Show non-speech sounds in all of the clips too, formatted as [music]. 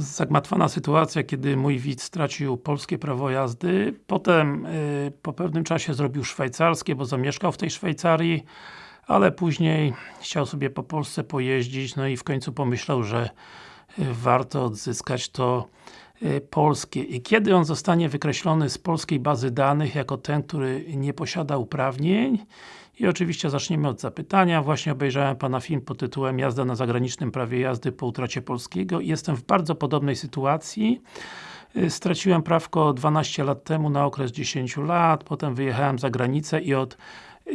zagmatwana sytuacja, kiedy mój widz stracił polskie prawo jazdy. Potem y, po pewnym czasie zrobił szwajcarskie, bo zamieszkał w tej Szwajcarii, ale później chciał sobie po Polsce pojeździć, no i w końcu pomyślał, że y, warto odzyskać to polskie. I kiedy on zostanie wykreślony z polskiej bazy danych jako ten, który nie posiada uprawnień i oczywiście zaczniemy od zapytania. Właśnie obejrzałem Pana film pod tytułem Jazda na zagranicznym prawie jazdy po utracie polskiego jestem w bardzo podobnej sytuacji. Y, straciłem prawko 12 lat temu na okres 10 lat, potem wyjechałem za granicę i od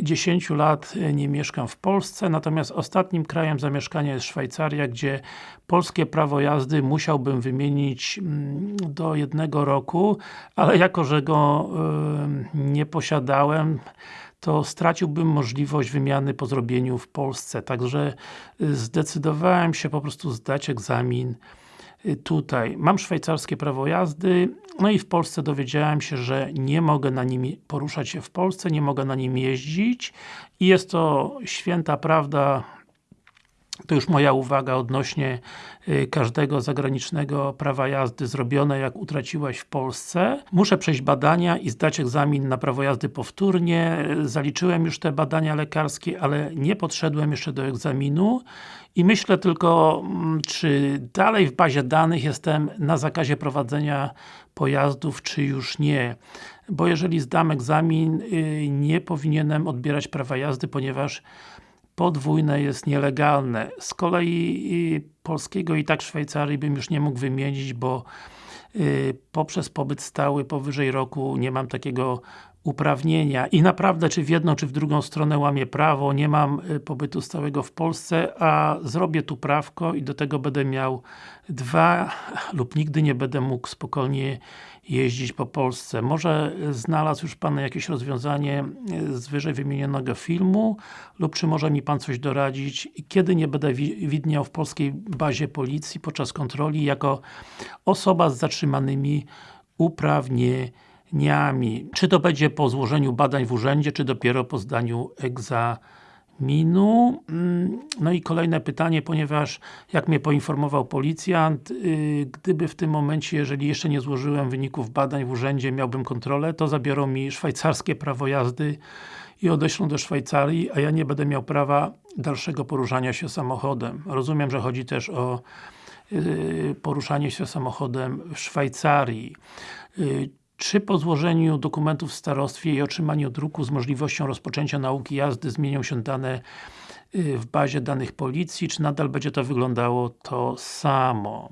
10 lat y, nie mieszkam w Polsce, natomiast ostatnim krajem zamieszkania jest Szwajcaria, gdzie polskie prawo jazdy musiałbym wymienić mm, do jednego roku, ale jako, że go yy, nie posiadałem, to straciłbym możliwość wymiany po zrobieniu w Polsce. Także y, zdecydowałem się po prostu zdać egzamin tutaj. Mam szwajcarskie prawo jazdy, no i w Polsce dowiedziałem się, że nie mogę na nim poruszać się w Polsce, nie mogę na nim jeździć i jest to święta prawda to już moja uwaga odnośnie y, każdego zagranicznego prawa jazdy zrobione jak utraciłeś w Polsce. Muszę przejść badania i zdać egzamin na prawo jazdy powtórnie. Zaliczyłem już te badania lekarskie, ale nie podszedłem jeszcze do egzaminu i myślę tylko, mm, czy dalej w bazie danych jestem na zakazie prowadzenia pojazdów, czy już nie. Bo jeżeli zdam egzamin, y, nie powinienem odbierać prawa jazdy, ponieważ podwójne jest nielegalne. Z kolei polskiego i tak Szwajcarii bym już nie mógł wymienić, bo y, poprzez pobyt stały powyżej roku nie mam takiego uprawnienia. I naprawdę czy w jedną czy w drugą stronę łamię prawo, nie mam y, pobytu stałego w Polsce, a zrobię tu prawko i do tego będę miał dwa [laughs] lub nigdy nie będę mógł spokojnie jeździć po Polsce. Może znalazł już Pan jakieś rozwiązanie y, z wyżej wymienionego filmu lub czy może mi Pan coś doradzić, kiedy nie będę widniał w polskiej bazie policji podczas kontroli jako osoba z zatrzymanymi uprawnieniami dniami. Czy to będzie po złożeniu badań w urzędzie, czy dopiero po zdaniu egzaminu? Mm, no i kolejne pytanie, ponieważ jak mnie poinformował policjant, y, gdyby w tym momencie, jeżeli jeszcze nie złożyłem wyników badań w urzędzie, miałbym kontrolę, to zabiorą mi szwajcarskie prawo jazdy i odeślą do Szwajcarii, a ja nie będę miał prawa dalszego poruszania się samochodem. Rozumiem, że chodzi też o y, poruszanie się samochodem w Szwajcarii. Czy po złożeniu dokumentów w starostwie i otrzymaniu druku z możliwością rozpoczęcia nauki jazdy zmienią się dane y, w bazie danych policji, czy nadal będzie to wyglądało to samo?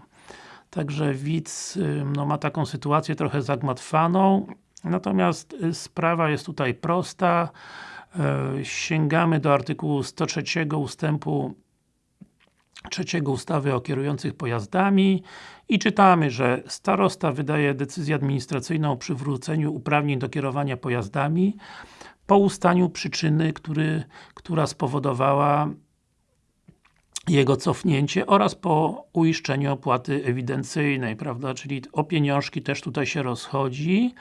Także widz y, no, ma taką sytuację trochę zagmatwaną, natomiast y, sprawa jest tutaj prosta. Sięgamy do artykułu 103 ustępu trzeciego ustawy o kierujących pojazdami i czytamy, że starosta wydaje decyzję administracyjną o przywróceniu uprawnień do kierowania pojazdami po ustaniu przyczyny, który, która spowodowała jego cofnięcie oraz po uiszczeniu opłaty ewidencyjnej, prawda, czyli o pieniążki też tutaj się rozchodzi,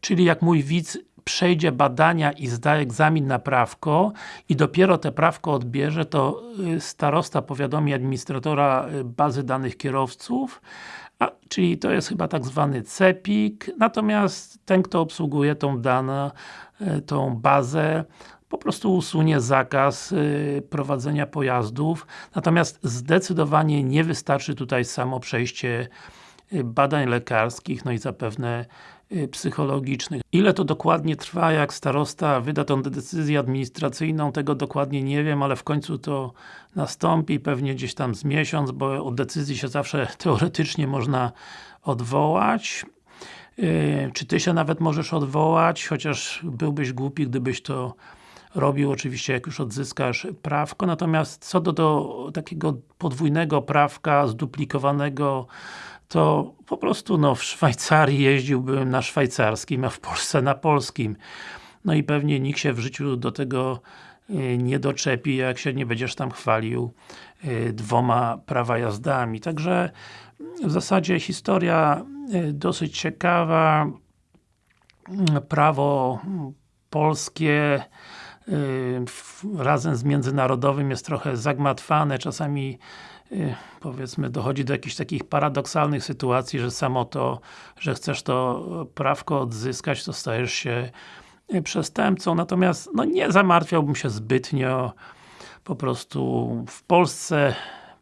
czyli jak mój widz przejdzie badania i zda egzamin na prawko i dopiero te prawko odbierze, to y, starosta powiadomi administratora y, bazy danych kierowców, a, czyli to jest chyba tak zwany CEPIK, natomiast ten, kto obsługuje tą dane, y, tą bazę, po prostu usunie zakaz prowadzenia pojazdów, natomiast zdecydowanie nie wystarczy tutaj samo przejście badań lekarskich, no i zapewne psychologicznych. Ile to dokładnie trwa, jak starosta wyda tą decyzję administracyjną, tego dokładnie nie wiem, ale w końcu to nastąpi, pewnie gdzieś tam z miesiąc, bo od decyzji się zawsze [laughs] teoretycznie można odwołać. Y, czy Ty się nawet możesz odwołać, chociaż byłbyś głupi, gdybyś to robił, oczywiście jak już odzyskasz prawko, natomiast co do, do takiego podwójnego prawka, zduplikowanego to po prostu no, w Szwajcarii jeździłbym na szwajcarskim, a w Polsce na polskim. No i pewnie nikt się w życiu do tego y, nie doczepi, jak się nie będziesz tam chwalił y, dwoma prawa jazdami. Także w zasadzie historia y, dosyć ciekawa. Prawo polskie razem z międzynarodowym jest trochę zagmatwane, czasami powiedzmy dochodzi do jakichś takich paradoksalnych sytuacji, że samo to, że chcesz to prawko odzyskać, to stajesz się y, przestępcą, natomiast no nie zamartwiałbym się zbytnio. Po prostu w Polsce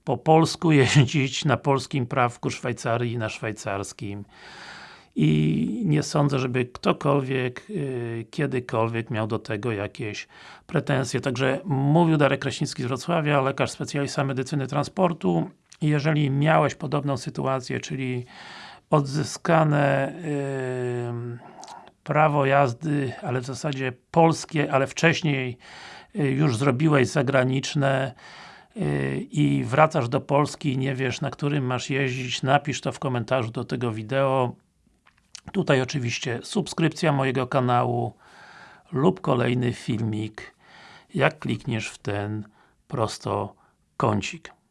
po polsku [laughs] jeździć na polskim prawku Szwajcarii na szwajcarskim i nie sądzę, żeby ktokolwiek, yy, kiedykolwiek miał do tego jakieś pretensje. Także mówił Darek Kraśnicki z Wrocławia, lekarz specjalista medycyny transportu. Jeżeli miałeś podobną sytuację, czyli odzyskane yy, prawo jazdy, ale w zasadzie polskie, ale wcześniej yy, już zrobiłeś zagraniczne yy, i wracasz do Polski i nie wiesz na którym masz jeździć, napisz to w komentarzu do tego wideo. Tutaj oczywiście subskrypcja mojego kanału lub kolejny filmik, jak klikniesz w ten prosto kącik.